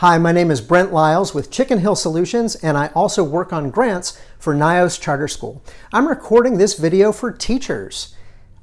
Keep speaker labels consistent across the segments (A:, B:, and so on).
A: Hi, my name is Brent Lyles with Chicken Hill Solutions, and I also work on grants for NYOS Charter School. I'm recording this video for teachers.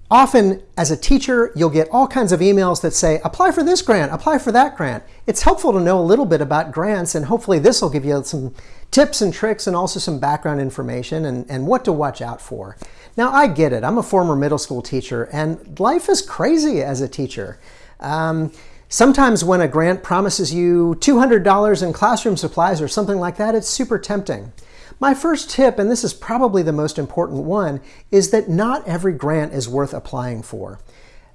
A: Often, as a teacher, you'll get all kinds of emails that say, apply for this grant, apply for that grant. It's helpful to know a little bit about grants, and hopefully this will give you some tips and tricks and also some background information and, and what to watch out for. Now, I get it. I'm a former middle school teacher, and life is crazy as a teacher. Um, Sometimes when a grant promises you $200 in classroom supplies or something like that, it's super tempting. My first tip, and this is probably the most important one, is that not every grant is worth applying for.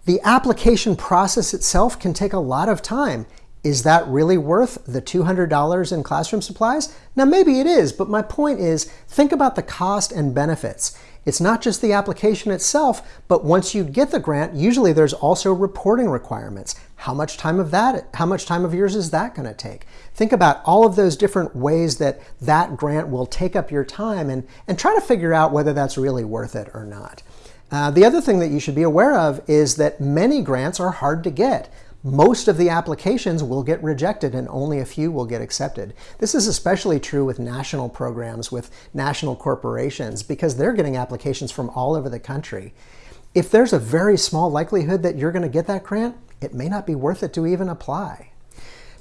A: The application process itself can take a lot of time. Is that really worth the $200 in classroom supplies? Now, maybe it is, but my point is think about the cost and benefits. It's not just the application itself, but once you get the grant, usually there's also reporting requirements. How much time of that, how much time of yours is that going to take? Think about all of those different ways that that grant will take up your time and, and try to figure out whether that's really worth it or not. Uh, the other thing that you should be aware of is that many grants are hard to get most of the applications will get rejected and only a few will get accepted. This is especially true with national programs, with national corporations, because they're getting applications from all over the country. If there's a very small likelihood that you're going to get that grant, it may not be worth it to even apply.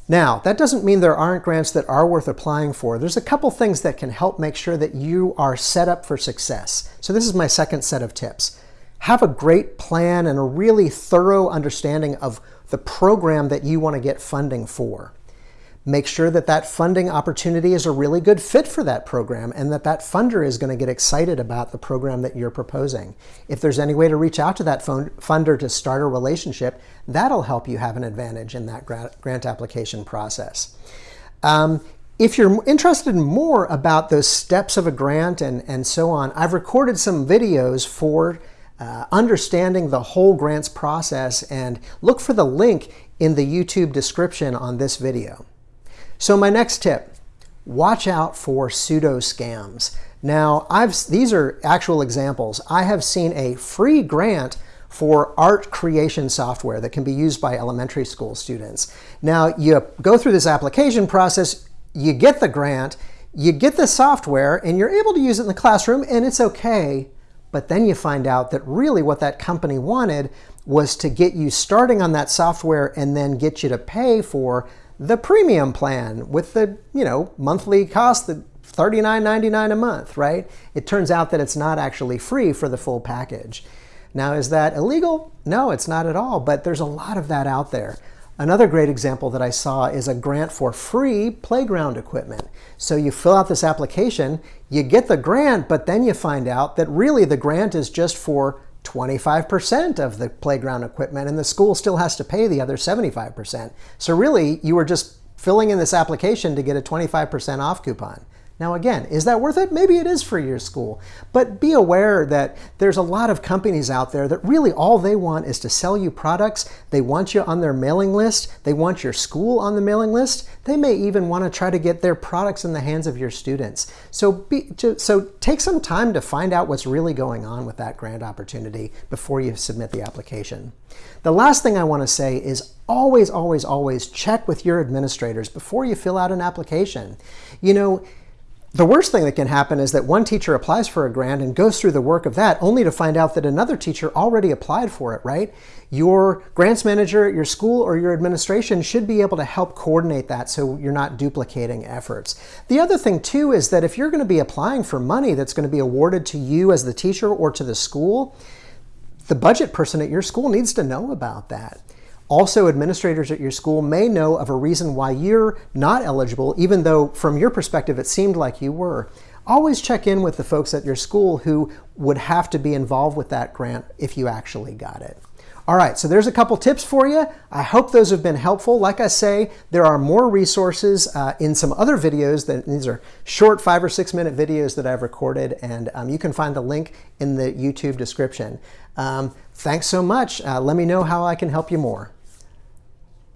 A: Now, that doesn't mean there aren't grants that are worth applying for. There's a couple things that can help make sure that you are set up for success. So this is my second set of tips. Have a great plan and a really thorough understanding of the program that you want to get funding for. Make sure that that funding opportunity is a really good fit for that program and that that funder is going to get excited about the program that you're proposing. If there's any way to reach out to that funder to start a relationship, that'll help you have an advantage in that grant application process. Um, if you're interested in more about those steps of a grant and, and so on, I've recorded some videos for uh, understanding the whole grants process and look for the link in the YouTube description on this video. So my next tip, watch out for pseudo scams. Now, I've, these are actual examples. I have seen a free grant for art creation software that can be used by elementary school students. Now, you go through this application process, you get the grant, you get the software, and you're able to use it in the classroom, and it's okay. But then you find out that really what that company wanted was to get you starting on that software and then get you to pay for the premium plan with the, you know, monthly cost the $39.99 a month, right? It turns out that it's not actually free for the full package. Now, is that illegal? No, it's not at all, but there's a lot of that out there. Another great example that I saw is a grant for free playground equipment. So you fill out this application, you get the grant, but then you find out that really the grant is just for 25% of the playground equipment and the school still has to pay the other 75%. So really you were just filling in this application to get a 25% off coupon. Now again, is that worth it? Maybe it is for your school, but be aware that there's a lot of companies out there that really all they want is to sell you products. They want you on their mailing list. They want your school on the mailing list. They may even want to try to get their products in the hands of your students. So, be, so take some time to find out what's really going on with that grant opportunity before you submit the application. The last thing I want to say is always, always, always check with your administrators before you fill out an application. You know, the worst thing that can happen is that one teacher applies for a grant and goes through the work of that only to find out that another teacher already applied for it, right? Your grants manager at your school or your administration should be able to help coordinate that so you're not duplicating efforts. The other thing too is that if you're going to be applying for money that's going to be awarded to you as the teacher or to the school, the budget person at your school needs to know about that. Also, administrators at your school may know of a reason why you're not eligible, even though from your perspective it seemed like you were. Always check in with the folks at your school who would have to be involved with that grant if you actually got it. All right, so there's a couple tips for you. I hope those have been helpful. Like I say, there are more resources uh, in some other videos. That These are short five or six minute videos that I've recorded, and um, you can find the link in the YouTube description. Um, thanks so much. Uh, let me know how I can help you more.